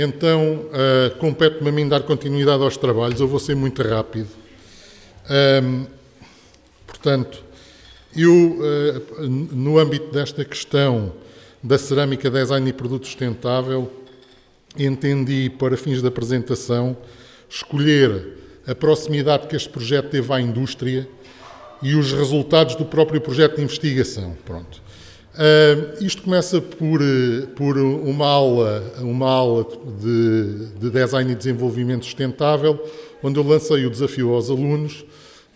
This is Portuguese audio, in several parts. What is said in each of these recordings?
Então, uh, compete-me a mim dar continuidade aos trabalhos. Eu vou ser muito rápido. Um, portanto, eu, uh, no âmbito desta questão da cerâmica, design e produto sustentável, entendi, para fins da apresentação, escolher a proximidade que este projeto teve à indústria e os resultados do próprio projeto de investigação. Pronto. Uh, isto começa por, por uma aula, uma aula de, de, design e desenvolvimento sustentável, onde eu lancei o desafio aos alunos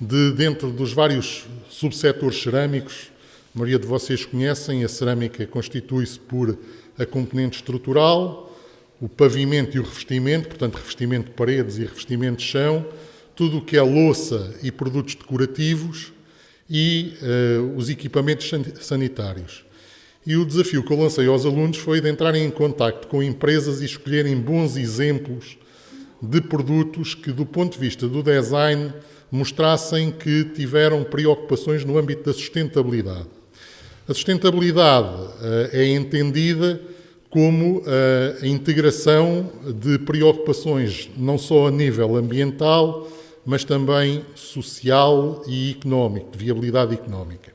de, dentro dos vários subsetores cerâmicos, a maioria de vocês conhecem, a cerâmica constitui-se por a componente estrutural, o pavimento e o revestimento, portanto, revestimento de paredes e revestimento de chão, tudo o que é louça e produtos decorativos e uh, os equipamentos sanitários. E o desafio que eu lancei aos alunos foi de entrarem em contato com empresas e escolherem bons exemplos de produtos que, do ponto de vista do design, mostrassem que tiveram preocupações no âmbito da sustentabilidade. A sustentabilidade uh, é entendida como uh, a integração de preocupações não só a nível ambiental, mas também social e económico, de viabilidade económica.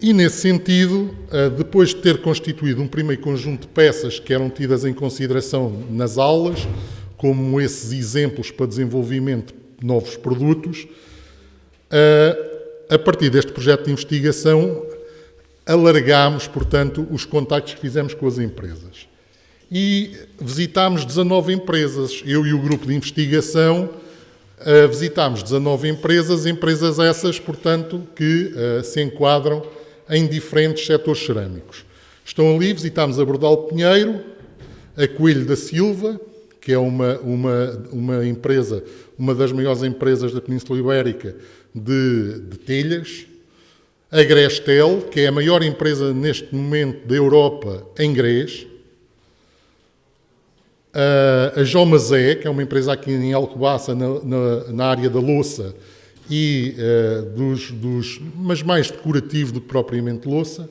E, nesse sentido, uh, depois de ter constituído um primeiro conjunto de peças que eram tidas em consideração nas aulas, como esses exemplos para desenvolvimento de novos produtos, uh, a partir deste projeto de investigação, alargámos, portanto, os contactos que fizemos com as empresas e visitámos 19 empresas. Eu e o grupo de investigação uh, visitámos 19 empresas, empresas essas, portanto, que se enquadram em diferentes setores cerâmicos. Estão ali, visitámos a Bordal Pinheiro, a Coelho da Silva, que é uma, uma, uma empresa, uma das maiores empresas da Península Ibérica de, de telhas, a Grestel, que é a maior empresa neste momento da Europa em grés, a Jomazé, que é uma empresa aqui em Alcobaça, na, na, na área da louça, e uh, dos, dos, mas mais decorativo do que propriamente louça.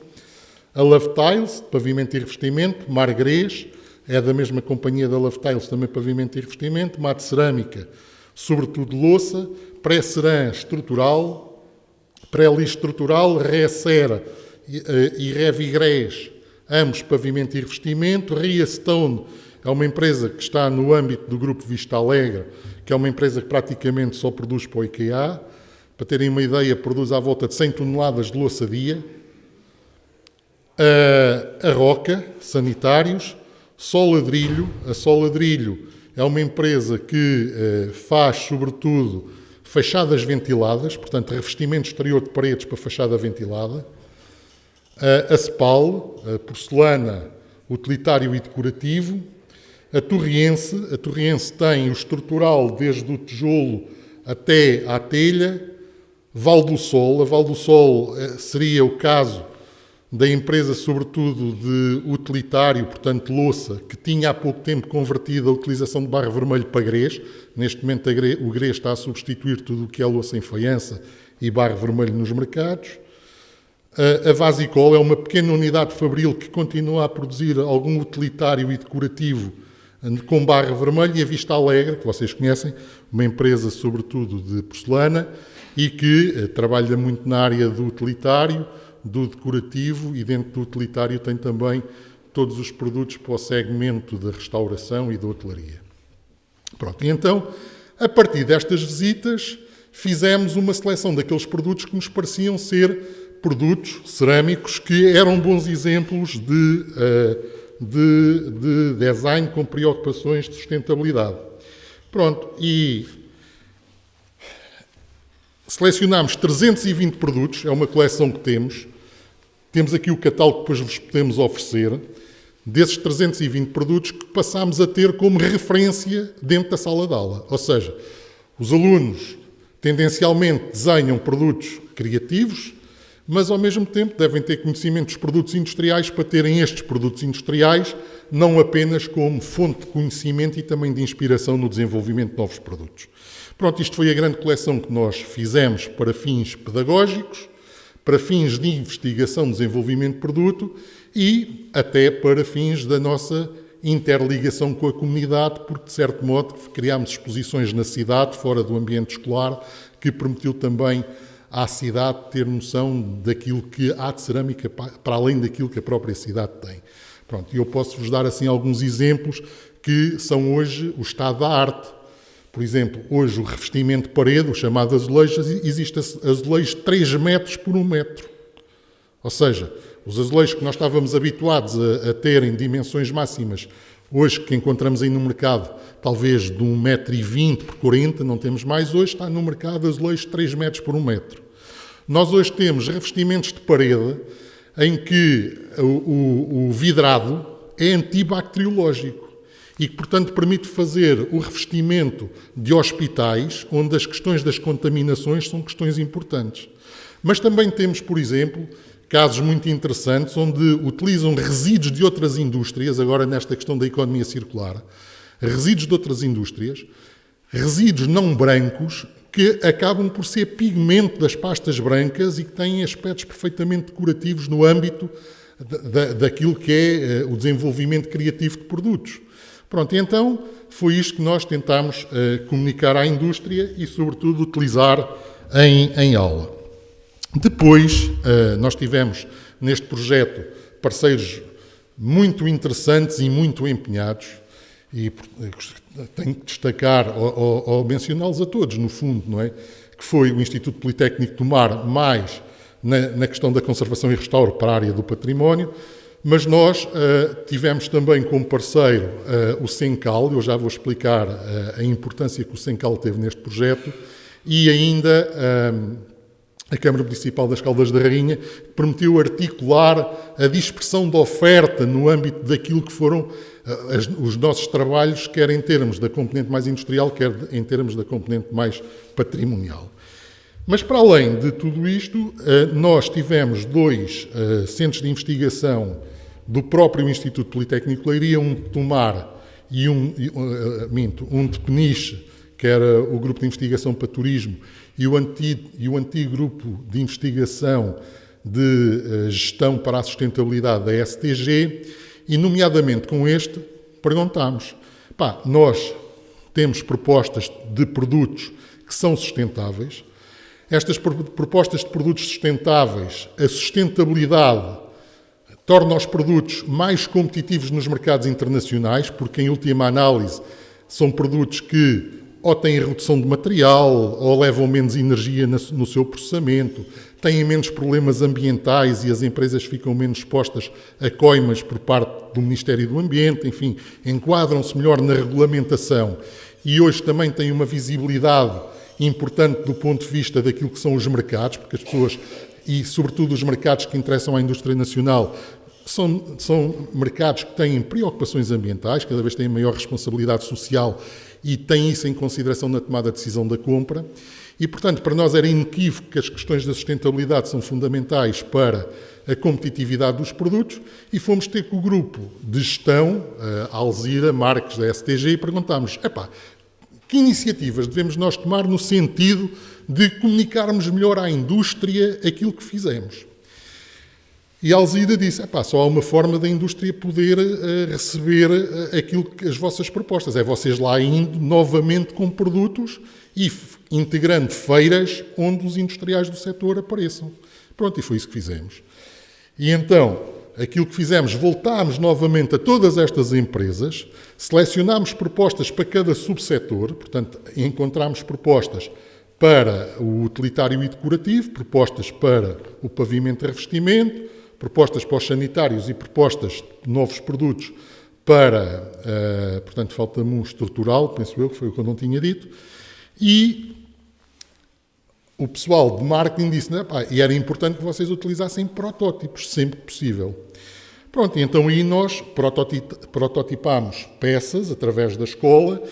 A Love Tiles, pavimento e revestimento, Margrês, é da mesma companhia da Love Tiles, também pavimento e revestimento, Mate Cerâmica, sobretudo louça, pré-cerã estrutural, pré-lixo estrutural, Ré-Cera e, uh, e Revigrés, ambos pavimento e revestimento, Ria Stone, é uma empresa que está no âmbito do grupo Vista Alegre, que é uma empresa que praticamente só produz para o IKEA. Para terem uma ideia, produz à volta de 100 toneladas de louça dia. A Roca, sanitários. Sol Ladrilho. A Sol Ladrilho é uma empresa que eh, faz, sobretudo, fachadas ventiladas, portanto, revestimento exterior de paredes para fachada ventilada. A Spal, a porcelana utilitário e decorativo. A Torriense, a Torriense tem o estrutural desde o tijolo até à telha. Val do Sol, a Val do Sol eh, seria o caso da empresa, sobretudo de utilitário, portanto louça, que tinha há pouco tempo convertido a utilização de barro vermelho para grês. Neste momento o grês está a substituir tudo o que é louça em faiança e barro vermelho nos mercados. A Vasicol é uma pequena unidade fabril que continua a produzir algum utilitário e decorativo com barra vermelha e a Vista Alegre, que vocês conhecem, uma empresa sobretudo de porcelana e que eh, trabalha muito na área do utilitário, do decorativo e dentro do utilitário tem também todos os produtos para o segmento da restauração e da hotelaria. Pronto, e então, a partir destas visitas, fizemos uma seleção daqueles produtos que nos pareciam ser produtos cerâmicos que eram bons exemplos de uh, de, de design com preocupações de sustentabilidade. Pronto, e selecionámos 320 produtos, é uma coleção que temos. Temos aqui o catálogo que depois vos podemos oferecer. Desses 320 produtos que passámos a ter como referência dentro da sala de aula. Ou seja, os alunos tendencialmente desenham produtos criativos, mas ao mesmo tempo devem ter conhecimento dos produtos industriais para terem estes produtos industriais não apenas como fonte de conhecimento e também de inspiração no desenvolvimento de novos produtos. Pronto, isto foi a grande coleção que nós fizemos para fins pedagógicos, para fins de investigação, desenvolvimento de produto e até para fins da nossa interligação com a comunidade, porque, de certo modo, criámos exposições na cidade, fora do ambiente escolar, que permitiu também à cidade ter noção daquilo que há de cerâmica, para além daquilo que a própria cidade tem. Pronto, eu posso-vos dar assim alguns exemplos que são hoje o estado da arte. Por exemplo, hoje o revestimento de parede, o chamado azulejo, existe azulejo de 3 metros por 1 metro. Ou seja, os azulejos que nós estávamos habituados a, a ter em dimensões máximas, hoje que encontramos aí no mercado, talvez de 1,20m por 40 não temos mais, hoje está no mercado azulejos de 3 metros por 1 metro. Nós hoje temos revestimentos de parede em que o, o, o vidrado é antibacteriológico e que, portanto, permite fazer o revestimento de hospitais onde as questões das contaminações são questões importantes. Mas também temos, por exemplo, casos muito interessantes onde utilizam resíduos de outras indústrias, agora nesta questão da economia circular, resíduos de outras indústrias, resíduos não brancos que acabam por ser pigmento das pastas brancas e que têm aspectos perfeitamente decorativos no âmbito da, daquilo que é uh, o desenvolvimento criativo de produtos. Pronto, então foi isto que nós tentámos uh, comunicar à indústria e, sobretudo, utilizar em, em aula. Depois, eh, nós tivemos neste projeto parceiros muito interessantes e muito empenhados, e eh, tenho que destacar ou, ou, mencioná-los a todos, no fundo, não é? Que foi o Instituto Politécnico do Mar, mais na, na questão da conservação e restauro para a área do património, mas nós uh, tivemos também como parceiro uh, o Sencal, eu já vou explicar uh, a importância que o Sencal teve neste projeto, e ainda a Câmara Municipal das Caldas da Rainha, que permitiu articular a dispersão da oferta no âmbito daquilo que foram uh, as, os nossos trabalhos, quer em termos da componente mais industrial, quer em termos da componente mais patrimonial. Mas, para além de tudo isto, uh, nós tivemos dois uh, centros de investigação do próprio Instituto Politécnico de Leiria, um de Tomar e um, minto, um de Peniche, que era o Grupo de Investigação para Turismo, e o antigo, e o antigo grupo de investigação de uh, gestão para a sustentabilidade da STG, e nomeadamente com este, perguntámos: pá, nós temos propostas de produtos que são sustentáveis. Estas propostas de produtos sustentáveis, a sustentabilidade torna os produtos mais competitivos nos mercados internacionais, porque, em última análise, são produtos que ou têm redução de material, ou levam menos energia no seu processamento, têm menos problemas ambientais e as empresas ficam menos expostas a coimas por parte do Ministério do Ambiente, enfim, enquadram-se melhor na regulamentação. E hoje também têm uma visibilidade importante do ponto de vista daquilo que são os mercados, porque as pessoas, e sobretudo os mercados que interessam à indústria nacional, são, são mercados que têm preocupações ambientais, cada vez têm maior responsabilidade social e tem isso em consideração na tomada de decisão da compra. E, portanto, para nós era inequívoco que as questões da sustentabilidade são fundamentais para a competitividade dos produtos e fomos ter com o grupo de gestão, a Alzira Marques, da STG, e perguntámos, epá, que iniciativas devemos nós tomar no sentido de comunicarmos melhor à indústria aquilo que fizemos? E Alzida disse: só há uma forma da indústria poder uh, receber uh, aquilo que as vossas propostas. É vocês lá indo novamente com produtos e integrando feiras onde os industriais do setor apareçam. Pronto, e foi isso que fizemos. E então, aquilo que fizemos, voltámos novamente a todas estas empresas, selecionámos propostas para cada subsetor, portanto, encontramos propostas para o utilitário e decorativo, propostas para o pavimento e revestimento, propostas para os sanitários e propostas de novos produtos para, uh, portanto, falta-me um estrutural, penso eu, que foi o que eu não tinha dito, e o pessoal de marketing disse, né, pá, e era importante que vocês utilizassem protótipos, sempre que possível. Pronto, então aí nós prototipámos peças através da escola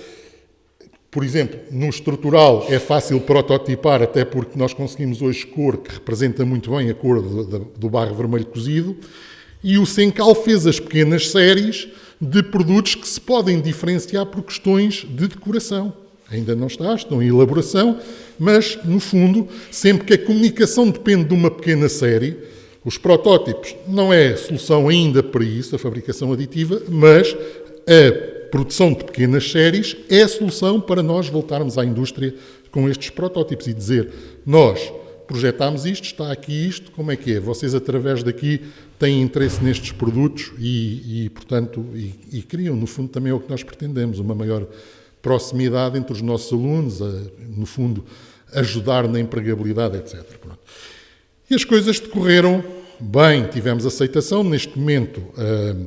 por exemplo, no estrutural é fácil prototipar, até porque nós conseguimos hoje cor que representa muito bem a cor do, barro vermelho cozido, e o Sencal fez as pequenas séries de produtos que se podem diferenciar por questões de decoração. Ainda não está, estão em elaboração, mas, no fundo, sempre que a comunicação depende de uma pequena série, os protótipos não é solução ainda para isso, a fabricação aditiva, mas a produção de pequenas séries é a solução para nós voltarmos à indústria com estes protótipos e dizer: nós projetámos isto, está aqui isto, como é que é? Vocês, através daqui, têm interesse nestes produtos e, e portanto, e, e, criam, no fundo, também é o que nós pretendemos, uma maior proximidade entre os nossos alunos, a, no fundo, ajudar na empregabilidade, etc. Pronto. E as coisas decorreram bem, tivemos aceitação. Neste momento, uh,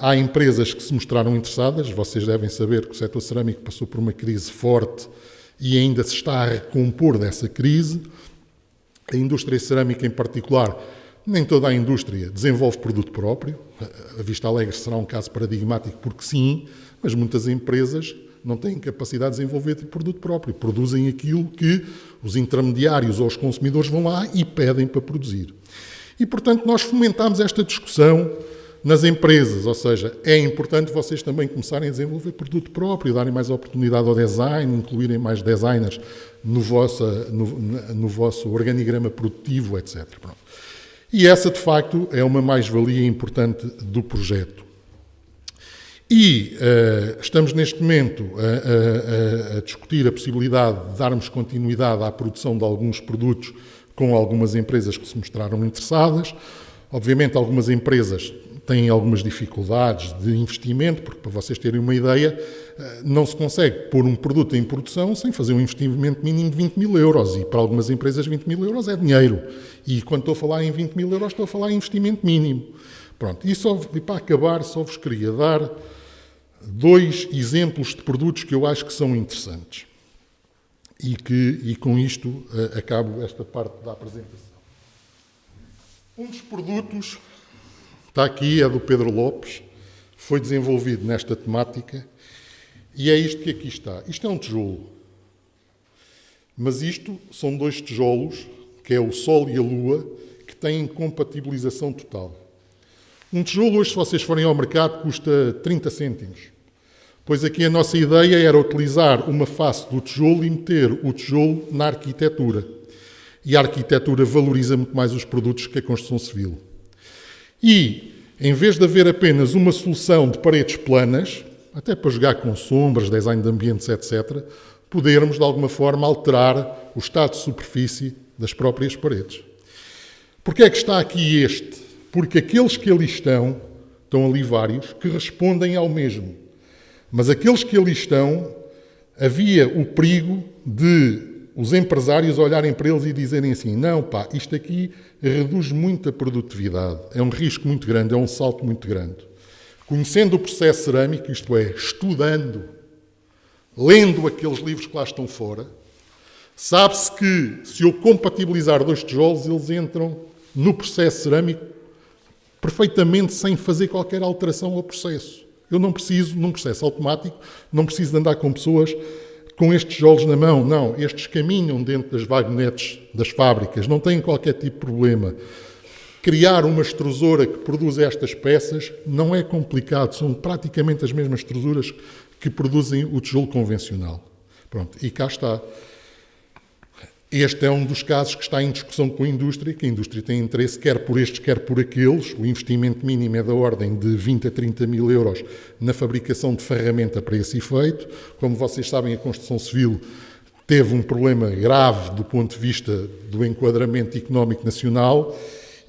há empresas que se mostraram interessadas. Vocês devem saber que o setor cerâmico passou por uma crise forte e ainda se está a recompor dessa crise. A indústria cerâmica, em particular, nem toda a indústria desenvolve produto próprio. A Vista Alegre será um caso paradigmático, porque sim, mas muitas empresas não têm capacidade de desenvolver produto próprio. Produzem aquilo que os intermediários ou os consumidores vão lá e pedem para produzir. E, portanto, nós fomentamos esta discussão nas empresas, ou seja, é importante vocês também começarem a desenvolver produto próprio, darem mais oportunidade ao design, incluírem mais designers no vosso, no, no vosso organigrama produtivo, etc. Pronto. E essa, de facto, é uma mais-valia importante do projeto. E uh, estamos neste momento a, a, a, discutir a possibilidade de darmos continuidade à produção de alguns produtos com algumas empresas que se mostraram interessadas. Obviamente, algumas empresas têm algumas dificuldades de investimento, porque, para vocês terem uma ideia, eh, não se consegue pôr um produto em produção sem fazer um investimento mínimo de 20 mil euros. E para algumas empresas, 20 mil euros é dinheiro. E quando estou a falar em 20 mil euros, estou a falar em investimento mínimo. Pronto, e, só, e para acabar, só vos queria dar dois exemplos de produtos que eu acho que são interessantes. E, que, e com isto uh, acabo esta parte da apresentação. Um dos produtos Está aqui, é do Pedro Lopes, foi desenvolvido nesta temática e é isto que aqui está. Isto é um tijolo. Mas isto são dois tijolos, que é o Sol e a Lua, que têm compatibilização total. Um tijolo, hoje, se vocês forem ao mercado, custa 30 cêntimos. Pois aqui a nossa ideia era utilizar uma face do tijolo e meter o tijolo na arquitetura. E a arquitetura valoriza muito mais os produtos que a construção civil. E, em vez de haver apenas uma solução de paredes planas, até para jogar com sombras, design de ambientes, etc., podermos, de alguma forma, alterar o estado de superfície das próprias paredes. Porquê é que está aqui este? Porque aqueles que ali estão, estão ali vários, que respondem ao mesmo. Mas aqueles que ali estão, havia o perigo de os empresários olharem para eles e dizerem assim: não, pá, isto aqui reduz muito a produtividade, é um risco muito grande, é um salto muito grande. Conhecendo o processo cerâmico, isto é, estudando, lendo aqueles livros que lá estão fora, sabe-se que se eu compatibilizar dois tijolos, eles entram no processo cerâmico perfeitamente sem fazer qualquer alteração ao processo. Eu não preciso, num processo automático, não preciso de andar com pessoas com estes tijolos na mão. Não, estes caminham dentro das vagonetes das fábricas, não têm qualquer tipo de problema. Criar uma extrusora que produz estas peças não é complicado, são praticamente as mesmas extrusoras que produzem o tijolo convencional. Pronto, e cá está. Este é um dos casos que está em discussão com a indústria, que a indústria tem interesse quer por estes, quer por aqueles. O investimento mínimo é da ordem de 20 a 30 mil euros na fabricação de ferramenta para esse efeito. Como vocês sabem, a construção civil teve um problema grave do ponto de vista do enquadramento económico nacional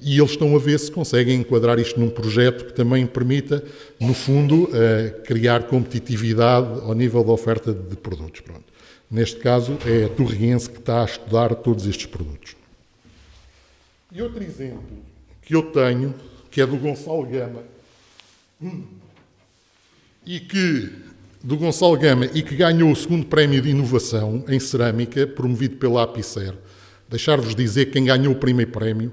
e eles estão a ver se conseguem enquadrar isto num projeto que também permita, no fundo, eh, criar competitividade ao nível da oferta de produtos. Pronto. Neste caso, é a Torriense que está a estudar todos estes produtos. E outro exemplo que eu tenho, que é do Gonçalo Gama, e que do Gonçalo Gama e que ganhou o segundo prémio de inovação em cerâmica, promovido pela Apicer. Deixar-vos dizer que quem ganhou o primeiro prémio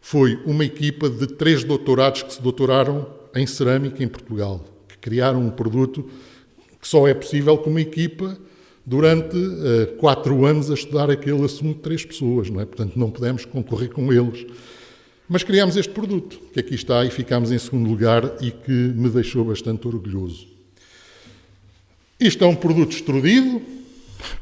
foi uma equipa de três doutorados que se doutoraram em cerâmica em Portugal, que criaram um produto que só é possível com uma equipa durante uh, quatro anos a estudar aquele assunto de três pessoas, não é? Portanto, não podemos concorrer com eles. Mas criámos este produto, que aqui está, e ficámos em segundo lugar e que me deixou bastante orgulhoso. Isto é um produto extrudido.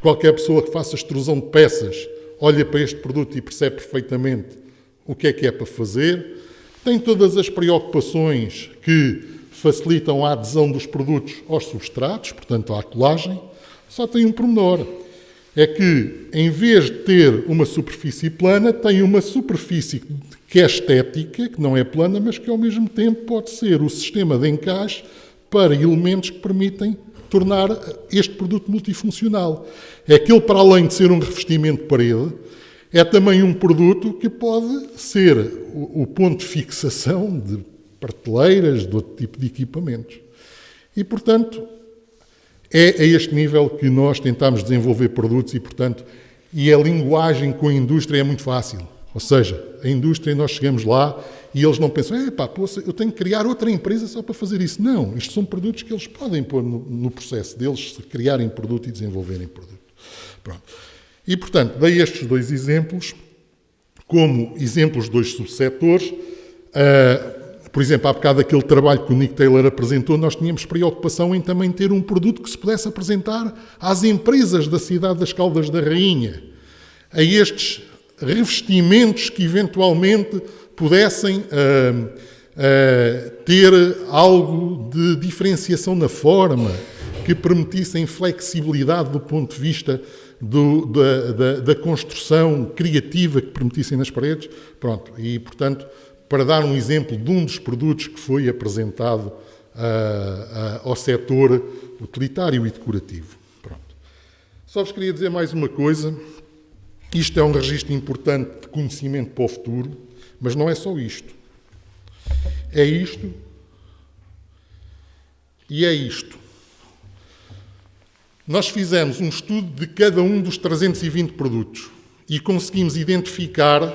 Qualquer pessoa que faça extrusão de peças olha para este produto e percebe perfeitamente o que é que é para fazer. Tem todas as preocupações que facilitam a adesão dos produtos aos substratos, portanto à colagem, só tem um pormenor. É que, em vez de ter uma superfície plana, tem uma superfície que é estética, que não é plana, mas que ao mesmo tempo pode ser o sistema de encaixe para elementos que permitem tornar este produto multifuncional. É que ele, para além de ser um revestimento de parede, é também um produto que pode ser o, ponto de fixação de prateleiras, de outro tipo de equipamentos. E, portanto, é a este nível que nós tentamos desenvolver produtos e, portanto, e a linguagem com a indústria é muito fácil. Ou seja, a indústria, nós chegamos lá e eles não pensam, é pá, eu tenho que criar outra empresa só para fazer isso. Não, isto são produtos que eles podem pôr no, no processo deles, criarem produto e desenvolverem produto. Pronto. E, portanto, dei estes dois exemplos como exemplos de dois subsetores. Uh, por exemplo, há bocado aquele trabalho que o Nick Taylor apresentou, nós tínhamos preocupação em também ter um produto que se pudesse apresentar às empresas da cidade das Caldas da Rainha, a estes revestimentos que eventualmente pudessem uh, uh, ter algo de diferenciação na forma, que permitissem flexibilidade do ponto de vista do, da, da, da, construção criativa que permitissem nas paredes. Pronto, e portanto, para dar um exemplo de um dos produtos que foi apresentado uh, uh, ao setor utilitário e decorativo. Pronto. Só vos queria dizer mais uma coisa. Isto é um registro importante de conhecimento para o futuro, mas não é só isto. É isto e é isto. Nós fizemos um estudo de cada um dos 320 produtos e conseguimos identificar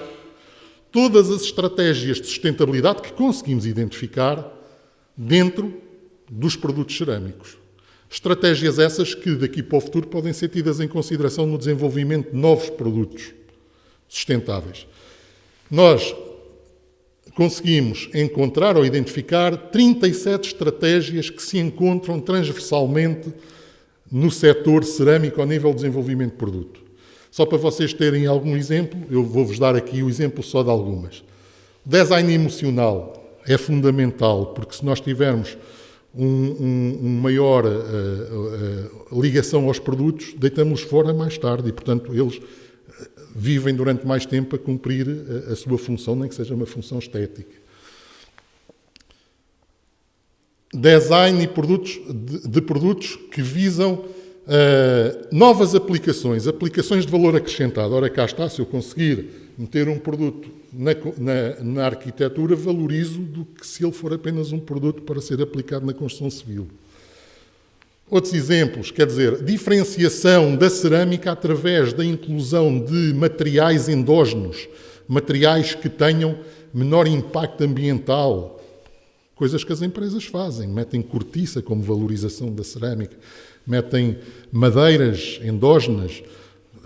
todas as estratégias de sustentabilidade que conseguimos identificar dentro dos produtos cerâmicos. Estratégias essas que daqui para o futuro podem ser tidas em consideração no desenvolvimento de novos produtos sustentáveis. Nós conseguimos encontrar ou identificar 37 estratégias que se encontram transversalmente no setor cerâmico ao nível de desenvolvimento de produto. Só para vocês terem algum exemplo, eu vou-vos dar aqui o exemplo só de algumas. O design emocional é fundamental, porque se nós tivermos um, um, um maior uh, uh, ligação aos produtos, deitamos-los fora mais tarde e, portanto, eles vivem durante mais tempo a cumprir a, a sua função, nem que seja uma função estética. design e produtos, de, de produtos que visam uh, novas aplicações, aplicações de valor acrescentado. Ora, cá está, se eu conseguir meter um produto na, na, na, arquitetura, valorizo do que se ele for apenas um produto para ser aplicado na construção civil. Outros exemplos, quer dizer, diferenciação da cerâmica através da inclusão de materiais endógenos, materiais que tenham menor impacto ambiental, Coisas que as empresas fazem, metem cortiça como valorização da cerâmica, metem madeiras endógenas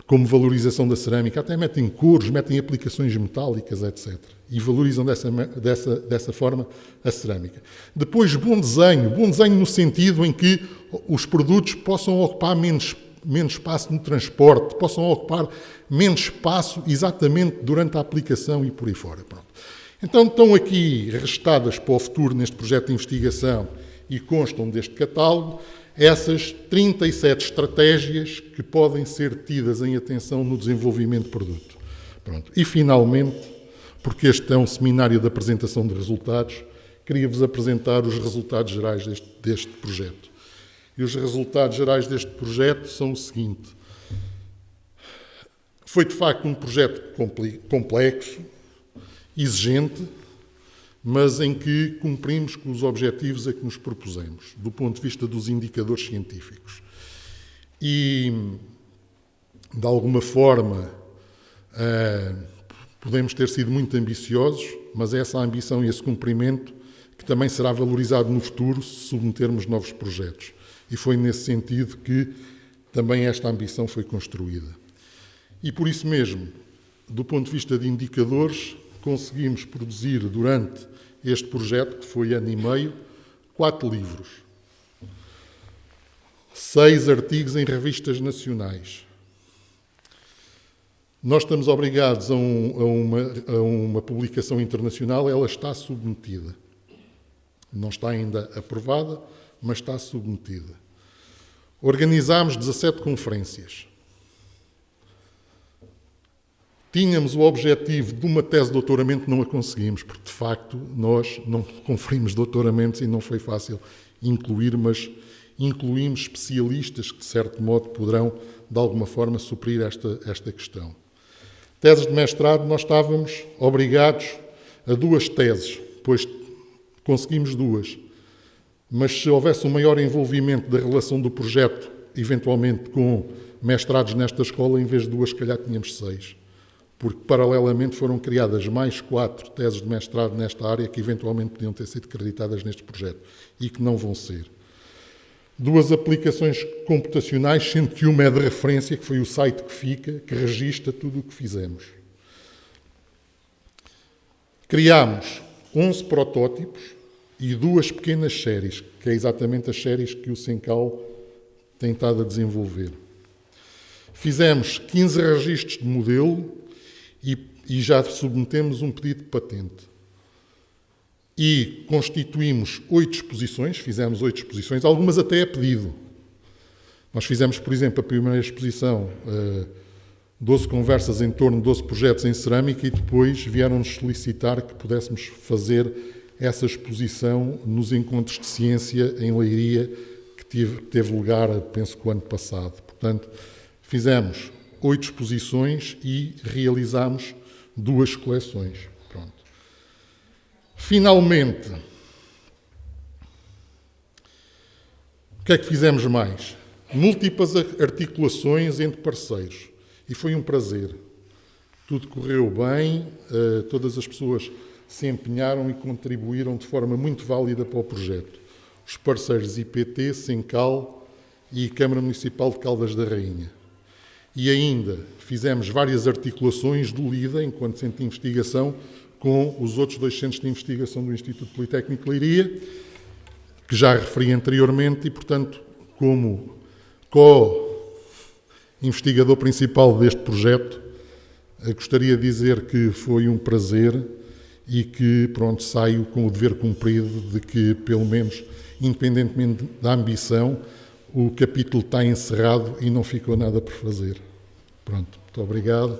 como valorização da cerâmica, até metem cores, metem aplicações metálicas, etc. E valorizam dessa, dessa, dessa forma a cerâmica. Depois, bom desenho. Bom desenho no sentido em que os produtos possam ocupar menos, menos espaço no transporte, possam ocupar menos espaço exatamente durante a aplicação e por aí fora. Pronto. Então estão aqui restadas para o futuro neste projeto de investigação e constam deste catálogo essas 37 estratégias que podem ser tidas em atenção no desenvolvimento de produto. Pronto. E finalmente, porque este é um seminário de apresentação de resultados, queria-vos apresentar os resultados gerais deste, deste projeto. E os resultados gerais deste projeto são o seguinte. Foi de facto um projeto complexo, exigente, mas em que cumprimos com os objetivos a que nos propusemos, do ponto de vista dos indicadores científicos. E, de alguma forma, uh, podemos ter sido muito ambiciosos, mas é essa ambição e esse cumprimento que também será valorizado no futuro se submetermos novos projetos. E foi nesse sentido que também esta ambição foi construída. E por isso mesmo, do ponto de vista de indicadores, conseguimos produzir durante este projeto, que foi ano e meio, quatro livros, seis artigos em revistas nacionais. Nós estamos obrigados a, um, a, uma, a uma publicação internacional, ela está submetida. Não está ainda aprovada, mas está submetida. Organizámos 17 conferências. Tínhamos o objetivo de uma tese de doutoramento, não a conseguimos, porque de facto nós não conferimos doutoramentos e não foi fácil incluir, mas incluímos especialistas que, de certo modo, poderão, de alguma forma, suprir esta, esta questão. Teses de mestrado, nós estávamos obrigados a duas teses, pois conseguimos duas. Mas se houvesse um maior envolvimento da relação do projeto, eventualmente com mestrados nesta escola, em vez de duas, se calhar tínhamos seis. Porque, paralelamente, foram criadas mais quatro teses de mestrado nesta área que eventualmente podiam ter sido acreditadas neste projeto e que não vão ser. Duas aplicações computacionais, sendo que uma é de referência, que foi o site que fica, que registra tudo o que fizemos. Criámos 11 protótipos e duas pequenas séries, que é exatamente as séries que o Sencal tem estado a desenvolver. Fizemos 15 registros de modelo e, e já submetemos um pedido de patente e constituímos oito exposições, fizemos oito exposições, algumas até a pedido. Nós fizemos, por exemplo, a primeira exposição, uh, eh, 12 conversas em torno de 12 projetos em cerâmica e depois vieram-nos solicitar que pudéssemos fazer essa exposição nos encontros de ciência em Leiria, que teve, teve lugar, penso que o ano passado. Portanto, fizemos oito exposições e realizámos duas coleções. Finalmente, o que é que fizemos mais? Múltiplas articulações entre parceiros. E foi um prazer. Tudo correu bem, eh, todas as pessoas se empenharam e contribuíram de forma muito válida para o projeto. Os parceiros IPT, Sencal e Câmara Municipal de Caldas da Rainha. E ainda fizemos várias articulações do LIDA, enquanto centro de investigação, com os outros dois centros de investigação do Instituto Politécnico de Leiria, que já referi anteriormente, e, portanto, como co-investigador principal deste projeto, eh, gostaria de dizer que foi um prazer e que, pronto, saio com o dever cumprido de que, pelo menos, independentemente da ambição, o capítulo está encerrado e não ficou nada por fazer. Pronto, muito obrigado.